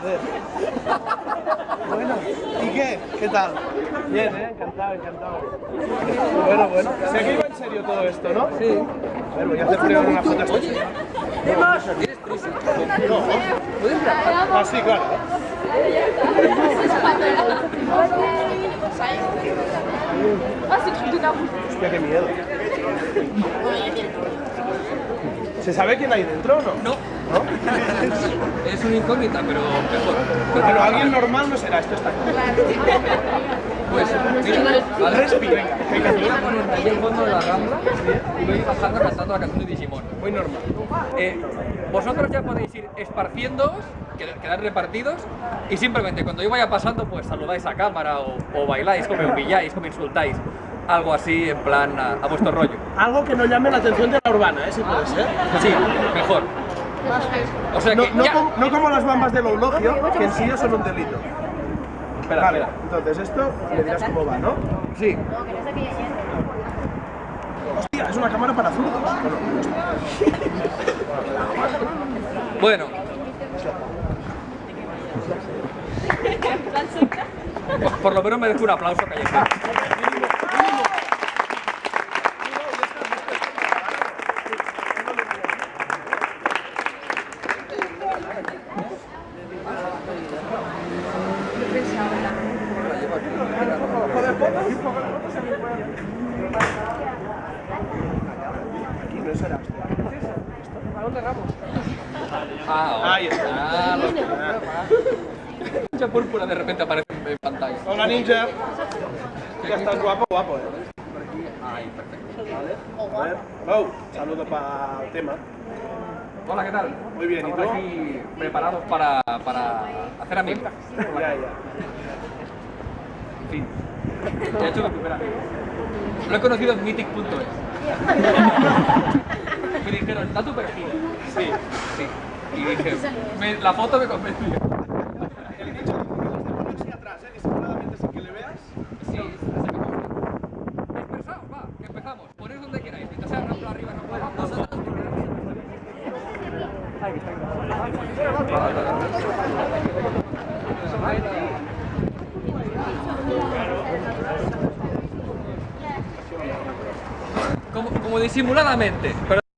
Joder. Bueno, ¿y qué? ¿Qué tal? Bien, ¿eh? Encantado, encantado. Bueno, bueno. Iba en serio todo esto, ¿no? Sí. A ver, voy a hacer primero una foto señor. ¿Tienes prisa? No. Ah, sí, claro. Hostia, qué miedo. ¿Se sabe quién hay dentro o no? No. ¿No? Es una incógnita, pero mejor. Bueno, alguien normal no será, esto está claro. Pues, mira, ¿vale? Respira, venga, venga, Voy a ponerme ahí al fondo de la rambla y voy bajando cantando la canción de Digimon. Muy normal. Eh, vosotros ya podéis ir esparciéndoos, qued- quedar repartidos y simplemente cuando yo vaya pasando pues saludáis a cámara o, o bailáis, o me humilláis, o me insultáis. Algo así en plan a, a vuestro rollo. Algo que no llame la atención de la urbana, ¿eh? Si puede ser. Sí, mejor. O sea No, que no, ya. como, no como las bambas del eulogio, que en sí ya son un delito. Espera, Vale, espera. entonces esto me dirás cómo va, ¿no? Sí. Hostia, es una cámara para zurdos. Bueno, por lo menos merezco un aplauso callejero. Aquí no será. ¿A dónde vamos? Ah, Ahí está. Mucha púrpura de repente aparece en pantalla. Hola, ninja. Ya estás guapo, guapo, ¿eh? Ahí, perfecto. A ver. Oh, saludo para el tema. Hola, ¿qué tal? Muy bien, ¿y tú? aquí preparados para, para hacer amigos. Ya, ya. Ya he hecho mi. Lo he conocido en mythic.es. Me dijeron, da tu perfil. Sí, sí. Y dije, me- la foto me convenció. El así atrás, ¿eh? Disimuladamente sin que le veas. Sí. Dispersaos, va, que empezamos. Poned donde queráis. Mientras sea rampla arriba, no puedo. Disimuladamente,